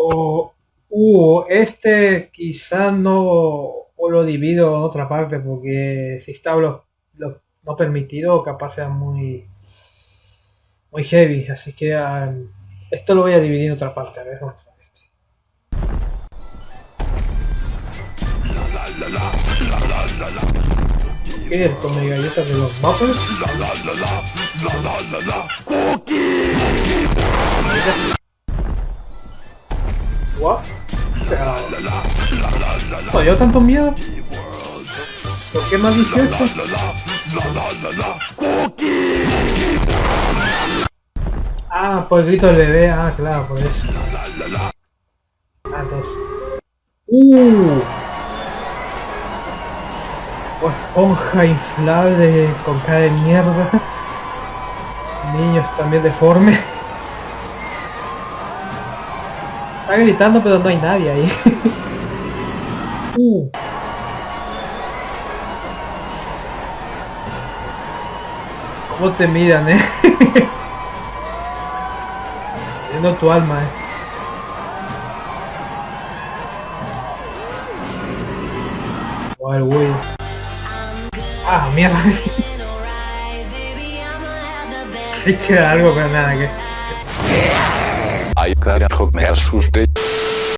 O, uh, este quizá no lo divido en otra parte porque si está lo, lo no permitido capaz sea muy muy heavy, así que um, esto lo voy a dividir en otra parte, a ver, vamos a este. ¿Qué el come galletas de los Muppets? ¿No tanto miedo? ¿Por qué más 18? Ah, por el grito del bebé, ah, claro, por eso. Ah, entonces. Uh. Esponja inflable con cara mierda. Niños también deformes. Está gritando pero no hay nadie ahí. uh. ¿Cómo te miran, eh? Viendo tu alma, eh. Oh, el güey. Ah, mierda. Hay que algo, pero nada, que... Carajo, me asusté.